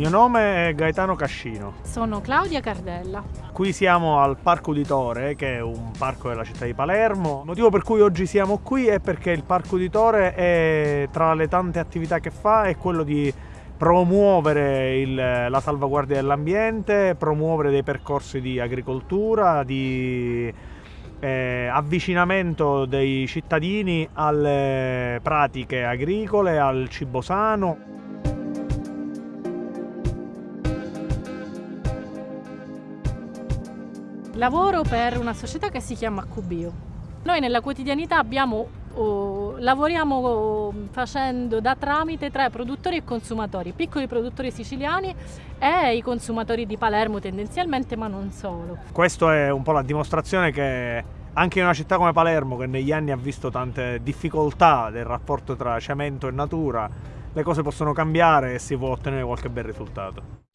mio nome è Gaetano Cascino. Sono Claudia Cardella. Qui siamo al Parco Uditore, che è un parco della città di Palermo. Il motivo per cui oggi siamo qui è perché il Parco Uditore è tra le tante attività che fa è quello di promuovere il, la salvaguardia dell'ambiente, promuovere dei percorsi di agricoltura, di eh, avvicinamento dei cittadini alle pratiche agricole, al cibo sano. Lavoro per una società che si chiama QBio. Noi nella quotidianità abbiamo, oh, lavoriamo oh, facendo da tramite tra produttori e consumatori, piccoli produttori siciliani e i consumatori di Palermo tendenzialmente, ma non solo. Questo è un po' la dimostrazione che anche in una città come Palermo, che negli anni ha visto tante difficoltà del rapporto tra cemento e natura, le cose possono cambiare e si può ottenere qualche bel risultato.